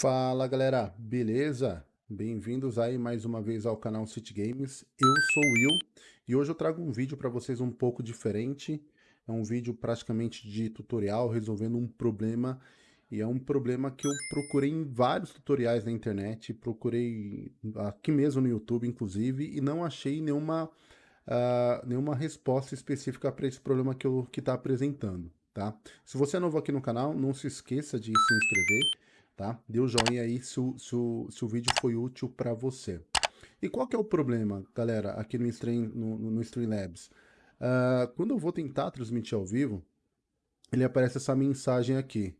Fala galera, beleza? Bem-vindos aí mais uma vez ao canal City Games. Eu sou o Will e hoje eu trago um vídeo para vocês um pouco diferente. É um vídeo praticamente de tutorial resolvendo um problema e é um problema que eu procurei em vários tutoriais na internet, procurei aqui mesmo no YouTube inclusive e não achei nenhuma, uh, nenhuma resposta específica para esse problema que está apresentando. Tá? Se você é novo aqui no canal, não se esqueça de se inscrever tá? Dê o um joinha aí se o, se, o, se o vídeo foi útil para você. E qual que é o problema, galera, aqui no, Stream, no, no Streamlabs? Uh, quando eu vou tentar transmitir ao vivo, ele aparece essa mensagem aqui.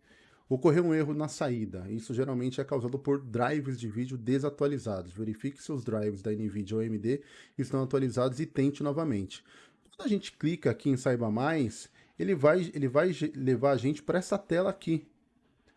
Ocorreu um erro na saída. Isso geralmente é causado por drives de vídeo desatualizados. Verifique se os drives da NVIDIA ou AMD estão atualizados e tente novamente. Quando a gente clica aqui em Saiba Mais, ele vai, ele vai levar a gente para essa tela aqui,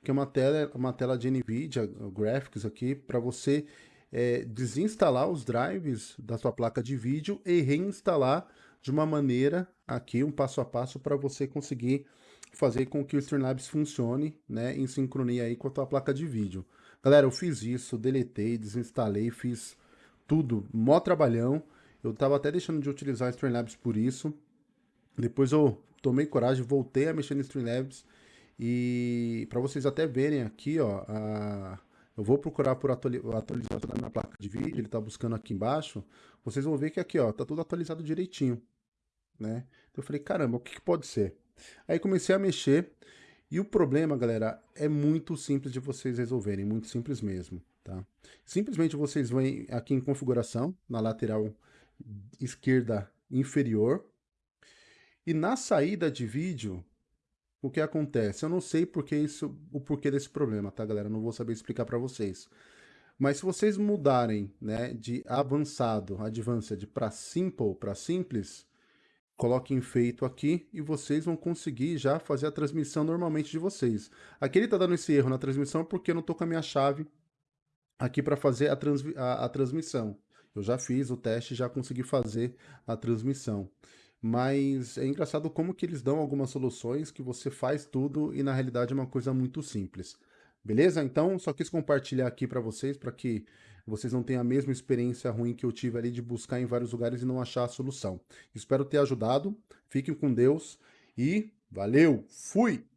que é uma tela, uma tela de NVIDIA Graphics aqui, para você é, desinstalar os drives da sua placa de vídeo e reinstalar de uma maneira aqui, um passo a passo, para você conseguir fazer com que o Streamlabs funcione né, em sincronia aí com a tua placa de vídeo. Galera, eu fiz isso, deletei, desinstalei, fiz tudo, mó trabalhão. Eu tava até deixando de utilizar o Streamlabs por isso. Depois eu tomei coragem, voltei a mexer no Streamlabs e para vocês até verem aqui, ó, a, eu vou procurar por atualização da minha placa de vídeo, ele está buscando aqui embaixo, vocês vão ver que aqui, ó, tá tudo atualizado direitinho, né? Então eu falei, caramba, o que, que pode ser? Aí comecei a mexer, e o problema, galera, é muito simples de vocês resolverem, muito simples mesmo, tá? Simplesmente vocês vêm aqui em configuração, na lateral esquerda inferior, e na saída de vídeo, o que acontece? Eu não sei porque isso, o porquê desse problema, tá, galera? não vou saber explicar para vocês. Mas se vocês mudarem né, de avançado, advanced, para simple, para simples, coloquem feito aqui e vocês vão conseguir já fazer a transmissão normalmente de vocês. Aqui ele está dando esse erro na transmissão porque eu não estou com a minha chave aqui para fazer a, a, a transmissão. Eu já fiz o teste e já consegui fazer a transmissão. Mas é engraçado como que eles dão algumas soluções que você faz tudo e na realidade é uma coisa muito simples. Beleza? Então, só quis compartilhar aqui para vocês, para que vocês não tenham a mesma experiência ruim que eu tive ali de buscar em vários lugares e não achar a solução. Espero ter ajudado, fiquem com Deus e valeu, fui!